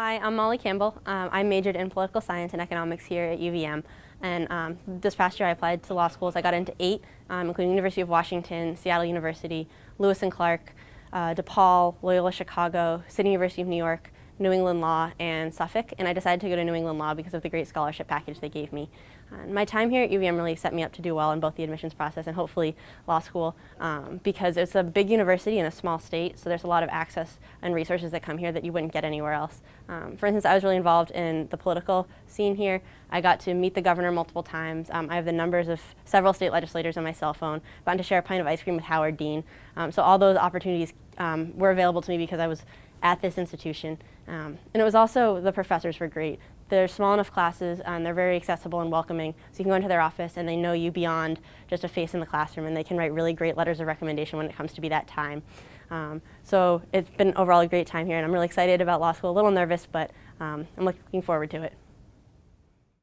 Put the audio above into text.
Hi, I'm Molly Campbell. Um, I majored in political science and economics here at UVM. And um, this past year I applied to law schools. I got into eight, um, including University of Washington, Seattle University, Lewis and Clark, uh, DePaul, Loyola Chicago, City University of New York, New England Law, and Suffolk. And I decided to go to New England Law because of the great scholarship package they gave me. And my time here at UVM really set me up to do well in both the admissions process and hopefully law school um, because it's a big university in a small state, so there's a lot of access and resources that come here that you wouldn't get anywhere else. Um, for instance, I was really involved in the political scene here. I got to meet the governor multiple times. Um, I have the numbers of several state legislators on my cell phone. I Gotten to share a pint of ice cream with Howard Dean. Um, so all those opportunities um, were available to me because I was at this institution. Um, and it was also, the professors were great. They're small enough classes and they're very accessible and welcoming. So you can go into their office and they know you beyond just a face in the classroom and they can write really great letters of recommendation when it comes to be that time. Um, so it's been overall a great time here and I'm really excited about law school, a little nervous, but um, I'm looking forward to it.